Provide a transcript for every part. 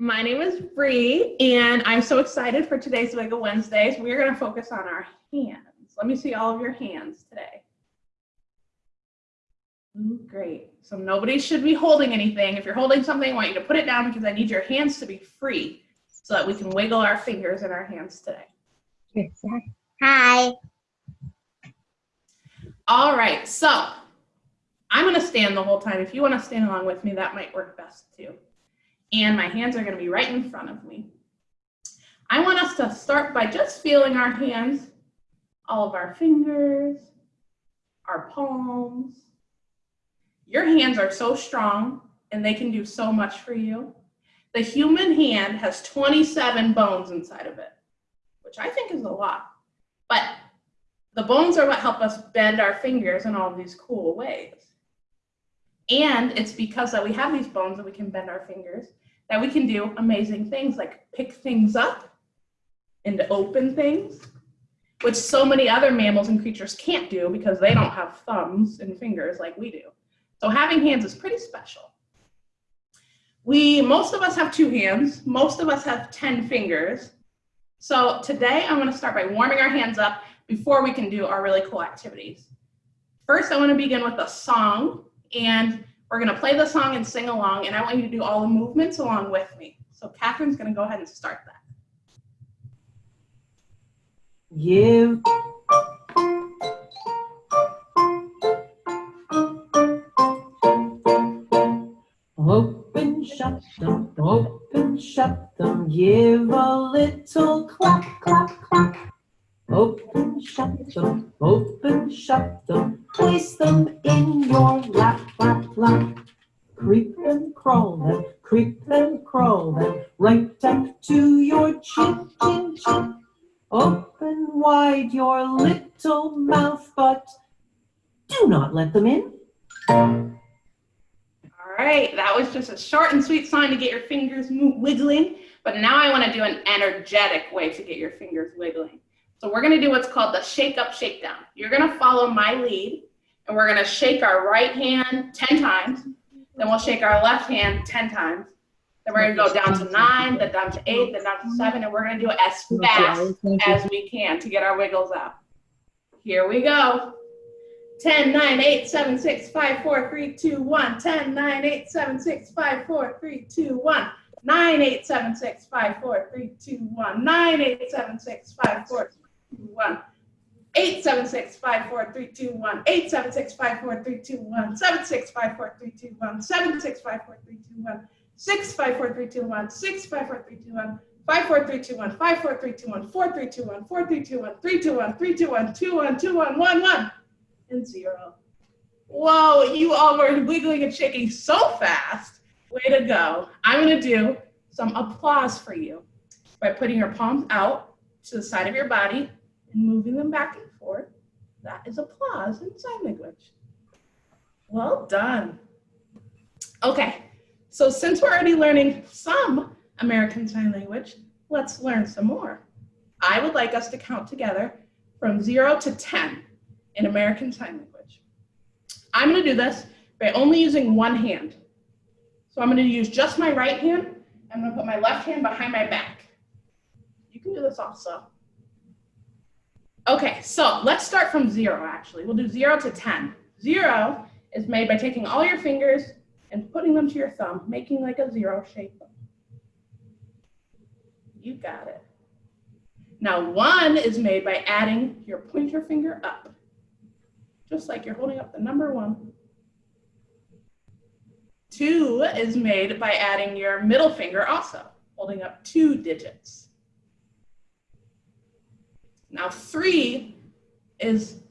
My name is Bree, and I'm so excited for today's Wiggle Wednesdays. We're going to focus on our hands. Let me see all of your hands today. Ooh, great. So nobody should be holding anything. If you're holding something, I want you to put it down because I need your hands to be free so that we can wiggle our fingers in our hands today. Hi. All right, so I'm going to stand the whole time. If you want to stand along with me, that might work best too. And my hands are going to be right in front of me. I want us to start by just feeling our hands, all of our fingers, our palms. Your hands are so strong and they can do so much for you. The human hand has 27 bones inside of it, which I think is a lot. But the bones are what help us bend our fingers in all these cool ways. And it's because that we have these bones that we can bend our fingers that we can do amazing things like pick things up and open things, which so many other mammals and creatures can't do because they don't have thumbs and fingers like we do. So having hands is pretty special. We, most of us have two hands. Most of us have 10 fingers. So today I'm gonna start by warming our hands up before we can do our really cool activities. First, I wanna begin with a song and we're gonna play the song and sing along and I want you to do all the movements along with me. So Catherine's gonna go ahead and start that. You Open, shut them, open, shut them, give a little clap, clap, clap. Open, shut them, open, shut them, place them in your lap. Creep and crawl them, creep and crawl them, right up to your chin, chin, chin. Open wide your little mouth, but do not let them in. All right, that was just a short and sweet song to get your fingers wiggling, but now I wanna do an energetic way to get your fingers wiggling. So we're gonna do what's called the shake up, shake down. You're gonna follow my lead and we're gonna shake our right hand 10 times, then we'll shake our left hand 10 times. Then we're gonna go down to nine, then down to eight, then down to seven, and we're gonna do it as fast as we can to get our wiggles out. Here we go. 10, 9, 8, 7, 6, 5, 4, 3, 2, 1. 10, 9, 8, 7, 6, 5, 4, 3, 2, 1. 9, 8, 7, 6, 5, 4, 3, 2, 1. 9, 8, 7, 6, 5, 4, 3, 2, 1. 8, 7, 6, 5, 4, 3, 2, 1. 8, 7, 6, 5, 4, 3, 2, 1. 7, 6, 5, 4, 3, 2, 1. 7, 6, 5, 4, 3, 2, 1. 6, 5, 4, 3, 2, 1. 6, 5, 4, 3, 2, 1. 5, 4, 3, 2, 1. 5, 4, 3, 2, 1. 4, 3, 2, 1. 4, 3, 2, 1. 3, 2, 1. 3, 2, 1. 2, 1. 2, 1. 1, 1. And 0. Whoa, you all were wiggling and shaking so fast. Way to go. I'm going to do some applause for you by putting your palms out to the side of your body and moving them back and forth. That is applause in sign language. Well done. Okay, so since we're already learning some American Sign Language, let's learn some more. I would like us to count together from zero to 10 in American Sign Language. I'm gonna do this by only using one hand. So I'm gonna use just my right hand. I'm gonna put my left hand behind my back. You can do this also. Okay, so let's start from zero actually. We'll do zero to 10. Zero is made by taking all your fingers and putting them to your thumb, making like a zero shape. You got it. Now one is made by adding your pointer finger up, just like you're holding up the number one. Two is made by adding your middle finger also, holding up two digits. Now three is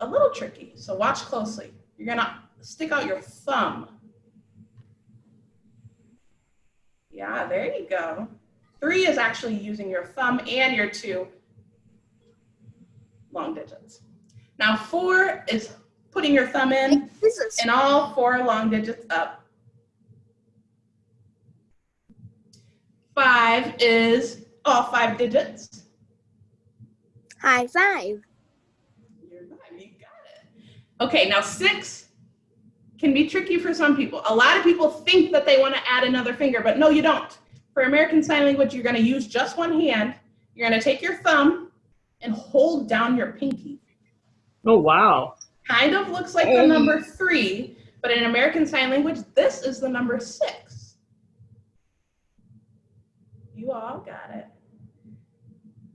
a little tricky, so watch closely. You're gonna stick out your thumb. Yeah, there you go. Three is actually using your thumb and your two long digits. Now four is putting your thumb in and all four long digits up. Five is all five digits. High five. You're five, you got it. Okay, now six can be tricky for some people. A lot of people think that they want to add another finger, but no, you don't. For American Sign Language, you're gonna use just one hand. You're gonna take your thumb and hold down your pinky. Oh, wow. Kind of looks like the oh. number three, but in American Sign Language, this is the number six. You all got it.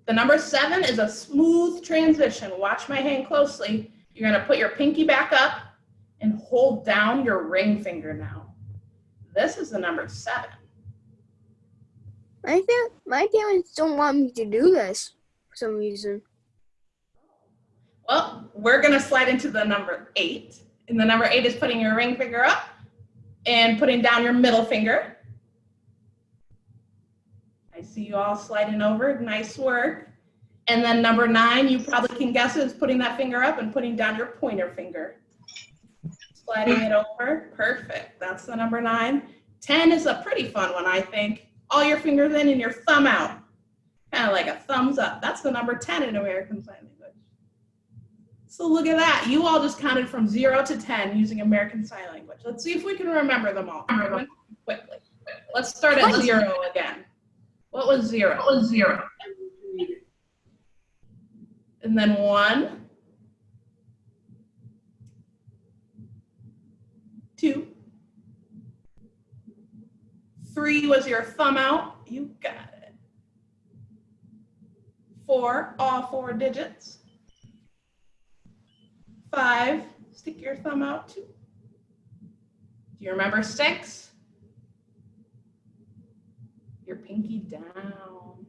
The number seven is a smooth transition. Watch my hand closely. You're gonna put your pinky back up and hold down your ring finger now. This is the number seven. My my parents don't want me to do this for some reason. Well, we're gonna slide into the number eight. And the number eight is putting your ring finger up and putting down your middle finger. See you all sliding over, nice work. And then number nine, you probably can guess is putting that finger up and putting down your pointer finger. Sliding it over, perfect, that's the number nine. 10 is a pretty fun one, I think. All your fingers in and your thumb out. Kind of like a thumbs up. That's the number 10 in American Sign Language. So look at that. You all just counted from zero to 10 using American Sign Language. Let's see if we can remember them all quickly. Let's start at zero again. What was zero? What was zero? And then one, two, three was your thumb out. You got it. Four, all four digits. Five, stick your thumb out too. Do you remember six? Pinky down.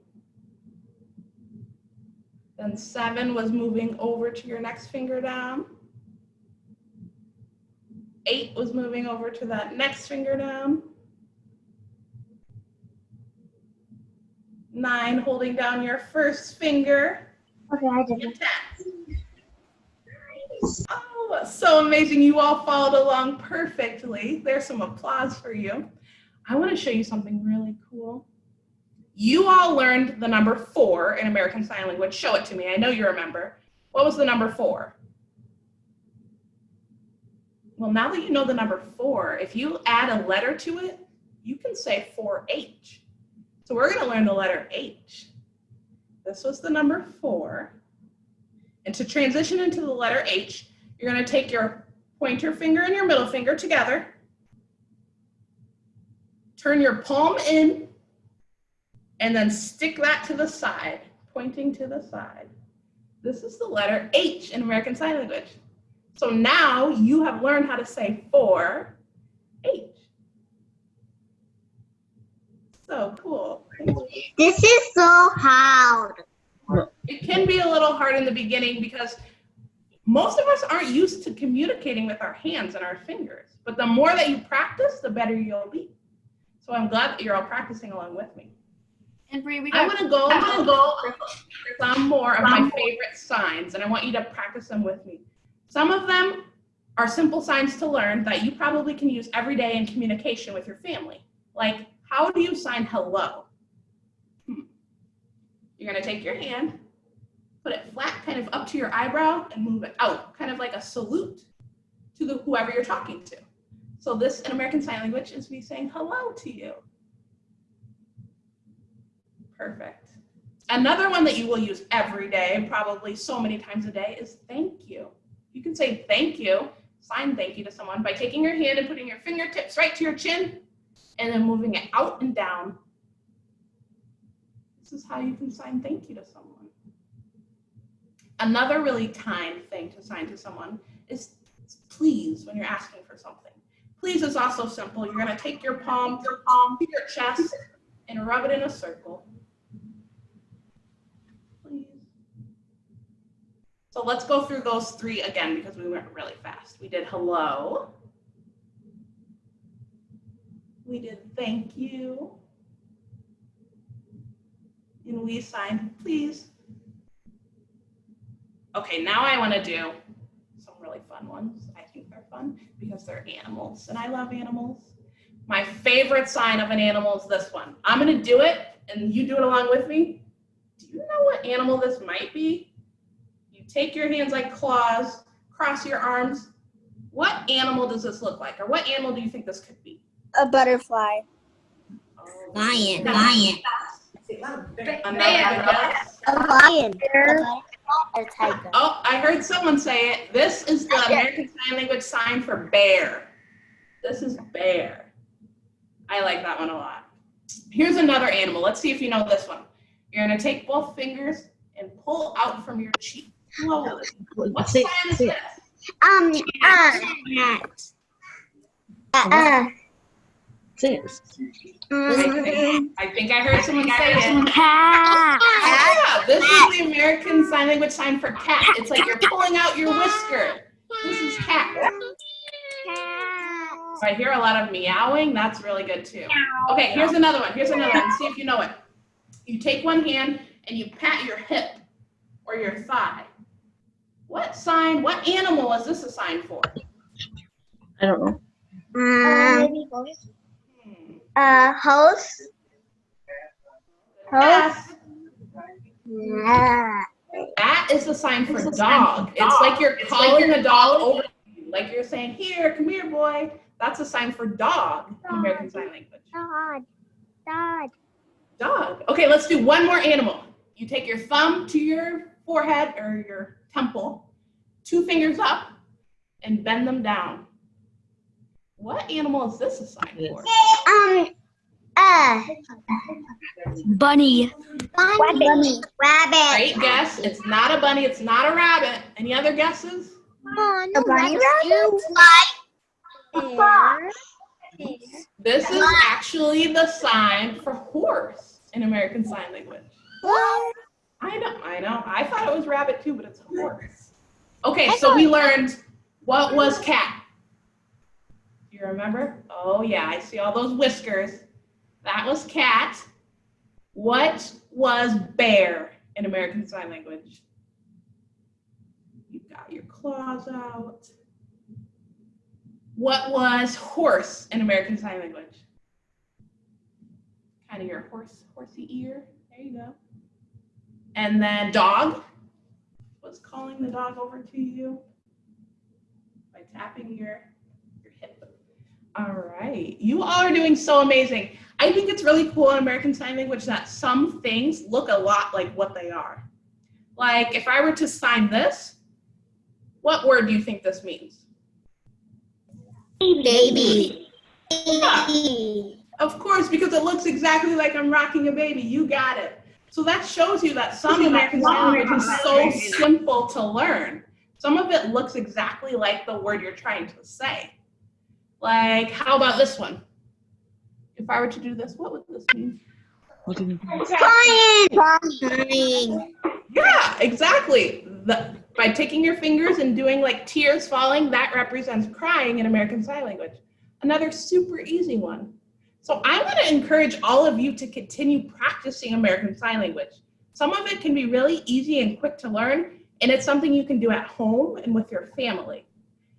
Then seven was moving over to your next finger down. Eight was moving over to that next finger down. Nine holding down your first finger. Okay, I did 10. Oh, so amazing. You all followed along perfectly. There's some applause for you. I want to show you something really cool. You all learned the number four in American Sign Language. Show it to me. I know you remember. What was the number four? Well, now that you know the number four, if you add a letter to it, you can say 4H. So we're going to learn the letter H. This was the number four. And to transition into the letter H, you're going to take your pointer finger and your middle finger together. Turn your palm in and then stick that to the side, pointing to the side. This is the letter H in American Sign Language. So now you have learned how to say four H. So cool. This is so hard. It can be a little hard in the beginning because most of us aren't used to communicating with our hands and our fingers. But the more that you practice, the better you'll be. So I'm glad that you're all practicing along with me. And Bree, we I'm gonna go, I'm gonna go some more of my favorite signs, and I want you to practice them with me. Some of them are simple signs to learn that you probably can use every day in communication with your family. Like, how do you sign hello? Hmm. You're gonna take your hand, put it flat, kind of up to your eyebrow, and move it out, kind of like a salute to the whoever you're talking to. So this in American Sign Language is me saying hello to you. Perfect. Another one that you will use every day, probably so many times a day, is thank you. You can say thank you, sign thank you to someone by taking your hand and putting your fingertips right to your chin and then moving it out and down. This is how you can sign thank you to someone. Another really kind thing to sign to someone is please when you're asking for something. Please is also simple. You're gonna take your palm, your palm to your chest and rub it in a circle. Please. So let's go through those three again because we went really fast. We did hello. We did thank you. And we signed please. Okay, now I want to do some really fun ones. I think they're fun because they're animals and I love animals. My favorite sign of an animal is this one. I'm going to do it and you do it along with me. Do you know what animal this might be? You take your hands like claws, cross your arms. What animal does this look like? Or what animal do you think this could be? A butterfly. Lion, lion. A guess? A lion. A tiger. Oh, I heard someone say it. This is the American Sign Language sign for bear. This is bear. I like that one a lot. Here's another animal. Let's see if you know this one. You're gonna take both fingers and pull out from your cheek. Slowly. What Say- is this? Um, uh, cat. Uh, uh, Six. um, I think I heard someone say it. cat. Yeah, this is the American Sign Language sign for cat. It's like you're pulling out your whisker. This is cat. So I hear a lot of meowing. That's really good too. Okay, here's another one. Here's another one. See if you know it. You take one hand and you pat your hip or your thigh. What sign, what animal is this a sign for? I don't know. Um, uh, host. Host. Yes. Uh, That is the sign for dog. It's like you're calling a dog over you. Like you're saying, here, come here, boy. That's a sign for dog in American Sign Language. Dog. Dad. Dog. Okay, let's do one more animal. You take your thumb to your forehead or your temple, two fingers up, and bend them down. What animal is this a sign for? Um, uh, Bunny. bunny. Rabbit. Great guess. It's not a bunny. It's not a rabbit. Any other guesses? Oh, no, bunny This is actually the sign for horse in American Sign Language. I know, I know. I thought it was rabbit too, but it's a horse. Okay, so we learned what was cat. Do you remember? Oh yeah, I see all those whiskers. That was cat. What was bear in American Sign Language? You got your claws out. What was horse in American Sign Language? Kind of your horse, horsey ear. There you go. And then dog was calling the dog over to you by tapping your, your hip. All right. You all are doing so amazing. I think it's really cool in American Sign Language that some things look a lot like what they are. Like if I were to sign this, what word do you think this means? Baby. Yeah. Baby. Of course, because it looks exactly like I'm rocking a baby. You got it. So that shows you that some American Sign Language is so simple to learn. Some of it looks exactly like the word you're trying to say. Like, how about this one? If I were to do this, what would this mean? What did you Crying. Crying. Yeah, exactly. The, by taking your fingers and doing like tears falling, that represents crying in American Sign Language. Another super easy one. So I want to encourage all of you to continue practicing American Sign Language. Some of it can be really easy and quick to learn, and it's something you can do at home and with your family.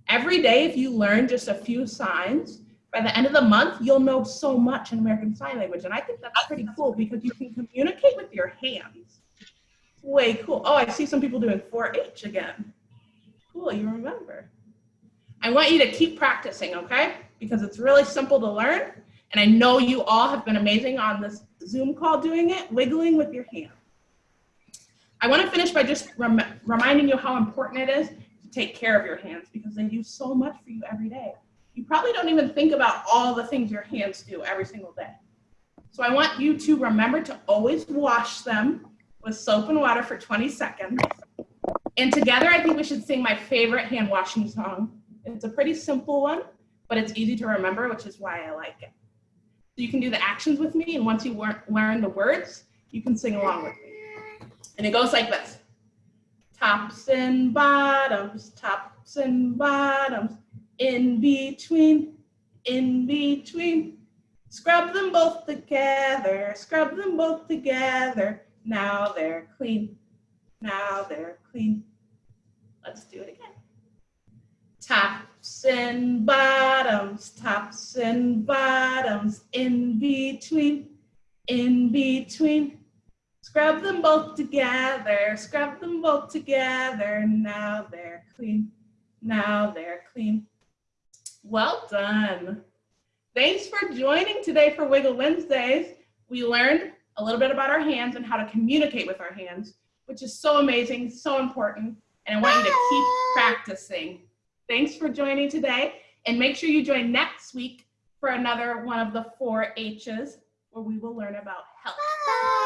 Every day, if you learn just a few signs, by the end of the month, you'll know so much in American Sign Language. And I think that's pretty cool because you can communicate with your hands. Way cool. Oh, I see some people doing 4-H again. Cool, you remember. I want you to keep practicing, okay? Because it's really simple to learn. And I know you all have been amazing on this Zoom call doing it, wiggling with your hand. I want to finish by just rem reminding you how important it is to take care of your hands because they do so much for you every day. You probably don't even think about all the things your hands do every single day. So I want you to remember to always wash them with soap and water for 20 seconds. And together, I think we should sing my favorite hand washing song. It's a pretty simple one, but it's easy to remember, which is why I like it. So you can do the actions with me, and once you learn the words, you can sing along with me. And it goes like this. Tops and bottoms, tops and bottoms, in between, in between. Scrub them both together, scrub them both together. Now they're clean, now they're clean. Let's do it again. Tops and bottoms, tops and bottoms, in between, in between. Scrub them both together, scrub them both together. Now they're clean, now they're clean. Well done. Thanks for joining today for Wiggle Wednesdays. We learned a little bit about our hands and how to communicate with our hands, which is so amazing, so important, and I want you to keep practicing. Thanks for joining today, and make sure you join next week for another one of the four H's where we will learn about health. Bye.